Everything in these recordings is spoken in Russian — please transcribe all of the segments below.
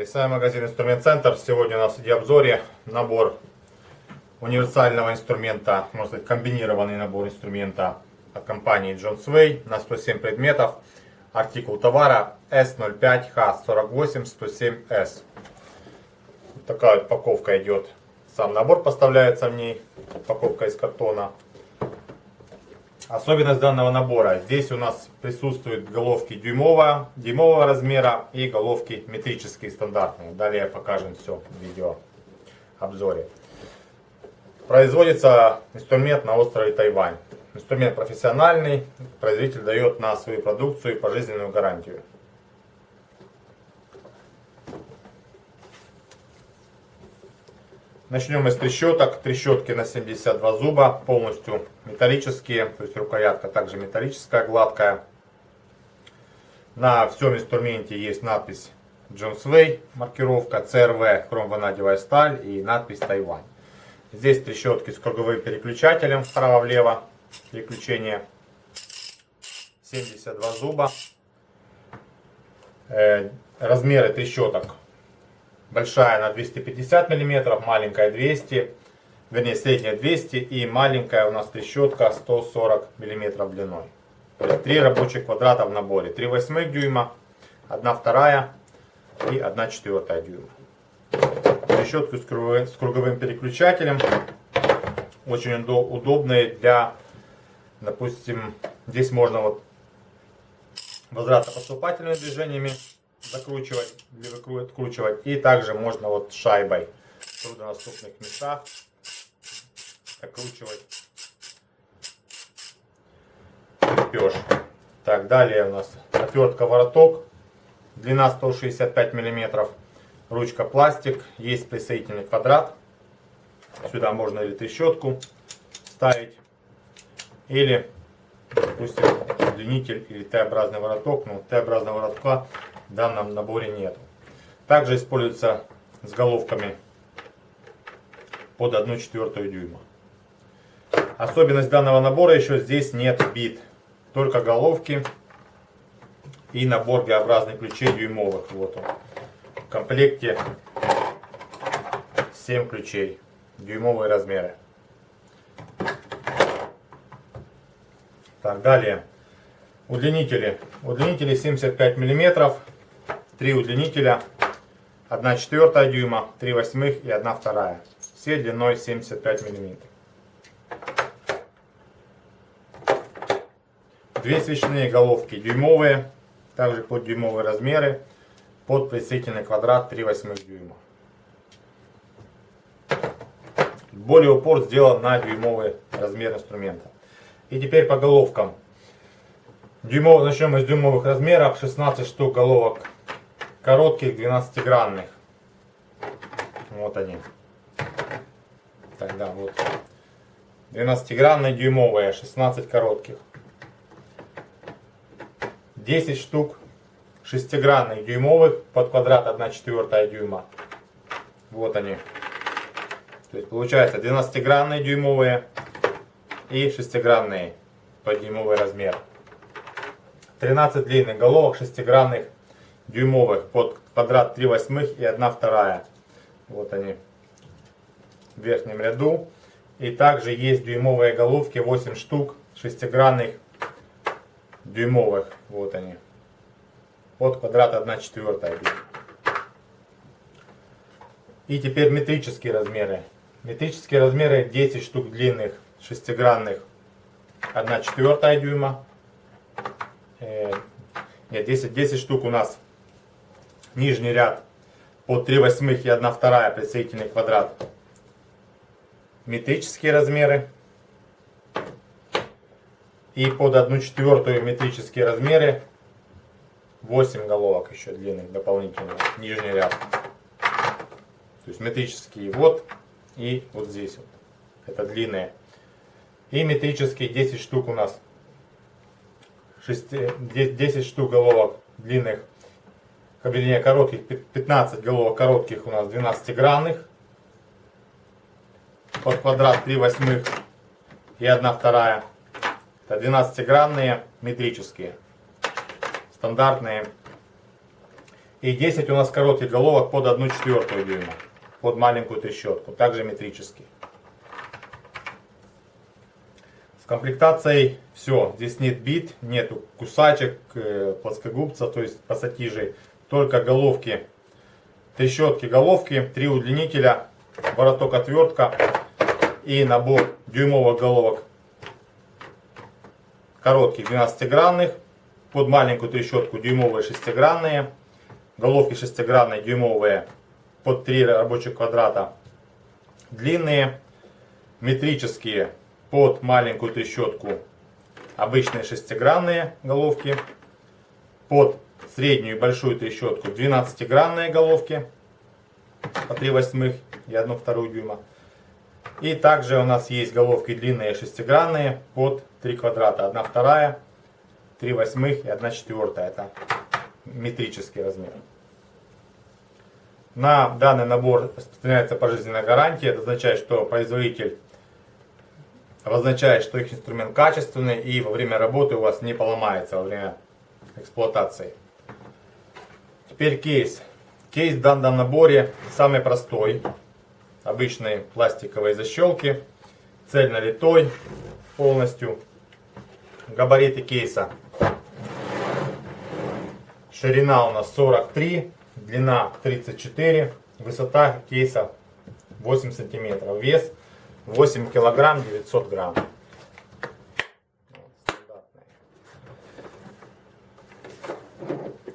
Здравствуйте, с вами магазин Инструмент Центр. Сегодня у нас в обзоре набор универсального инструмента, можно сказать комбинированный набор инструмента от компании John Sway на 107 предметов. Артикул товара S05H48107S. Такая упаковка идет. Сам набор поставляется в ней. Упаковка из картона. Особенность данного набора. Здесь у нас присутствуют головки дюймового, дюймового размера и головки метрические стандартные. Далее покажем все в видео обзоре. Производится инструмент на острове Тайвань. Инструмент профессиональный. Производитель дает на свою продукцию пожизненную гарантию. Начнем мы с трещоток. Трещотки на 72 зуба, полностью металлические, то есть рукоятка также металлическая, гладкая. На всем инструменте есть надпись Way, маркировка CRV, хромванадевая сталь и надпись Тайвань. Здесь трещотки с круговым переключателем вправо-влево, переключение 72 зуба. Э, размеры трещоток Большая на 250 мм, маленькая 200 вернее средняя 200 и маленькая у нас трещотка 140 мм длиной. То есть три рабочих квадрата в наборе. 3 восьмых дюйма, 1 вторая и 1 четвертая дюйма. Трещотку с круговым, с круговым переключателем. Очень удобные для, допустим, здесь можно вот возвратно-поступательными движениями закручивать или выкручивать. И также можно вот шайбой в труднодоступных местах закручивать крепеж. Так, далее у нас отвертка вороток. Длина 165 миллиметров. Ручка пластик. Есть присоединительный квадрат. Сюда можно или трещотку ставить. Или, допустим, удлинитель или Т-образный вороток. Ну, Т-образного воротка в данном наборе нет. Также используется с головками под 1 четвертую дюйма. Особенность данного набора еще здесь нет бит. Только головки и набор Г-образных ключей дюймовых. Вот он. В комплекте 7 ключей. Дюймовые размеры. Так, далее. Удлинители. Удлинители 75 миллиметров. Три удлинителя, 1 четвертая дюйма, 3 восьмых и 1 вторая. Все длиной 75 миллиметров. Две свечные головки дюймовые, также под дюймовые размеры, под присоединительный квадрат 3 восьмых дюйма. Более упор сделан на дюймовый размер инструмента. И теперь по головкам. Дюймов, начнем из дюймовых размеров. 16 штук головок коротких 12-гранных. Вот они. Тогда вот. 12-гранные дюймовые, 16 коротких. 10 штук шестигранных дюймовых под квадрат 1 четвертая дюйма. Вот они. То есть получается 12-гранные дюймовые и шестигранные под дюймовый размер. 13 длинных головок шестигранных дюймовых под квадрат 3 восьмых и 1 вторая. Вот они в верхнем ряду. И также есть дюймовые головки 8 штук шестигранных дюймовых. Вот они. Под квадрат 1 четвертая. И теперь метрические размеры. Метрические размеры 10 штук длинных шестигранных 1 четвертая дюйма. Э, нет, 10, 10 штук у нас нижний ряд по 3 восьмых и 1 вторая присоединительный квадрат. Метрические размеры. И под 1 четвертую метрические размеры 8 головок еще длинных дополнительно. Нижний ряд. То есть метрические вот и вот здесь вот. Это длинные. И метрические 10 штук у нас. 6, 10 штук головок длинных Кабельнее коротких 15 головок коротких у нас 12-гранных. Под квадрат 3 восьмых и 1 вторая. Это 12-гранные метрические. Стандартные. И 10 у нас коротких головок под 1 четвертую дюйма. Под маленькую трещотку. Также метрические. С комплектацией все. Здесь нет бит, нету кусачек, э, плоскогубцев, то есть пассатижей. Только головки, трещотки головки, три удлинителя, вороток отвертка и набор дюймовых головок. Коротких 12-гранных, под маленькую трещотку дюймовые шестигранные, головки шестигранные дюймовые под 3 рабочих квадрата, длинные, метрические под маленькую трещотку обычные шестигранные головки, под среднюю и большую трещотку 12-гранные головки по 3 восьмых и 1 вторую дюйма. И также у нас есть головки длинные шестигранные под 3 квадрата. 1 вторая, 3 восьмых и 1 четвертая. Это метрический размер. На данный набор распространяется пожизненная гарантия. Это означает, что производитель обозначает, что их инструмент качественный и во время работы у вас не поломается во время эксплуатации. Теперь кейс. Кейс в данном наборе самый простой. Обычные пластиковые защелки. Цельно литой полностью. Габариты кейса. Ширина у нас 43, длина 34, высота кейса 8 сантиметров. Вес 8 килограмм 900 грамм.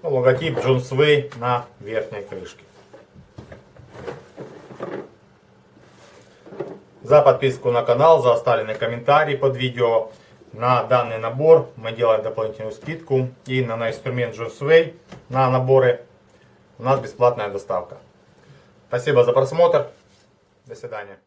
Ну, логотип Джон Свей на верхней крышке. За подписку на канал, за оставленный комментарий под видео. На данный набор мы делаем дополнительную скидку. И на, на инструмент Джон Свей на наборы у нас бесплатная доставка. Спасибо за просмотр. До свидания.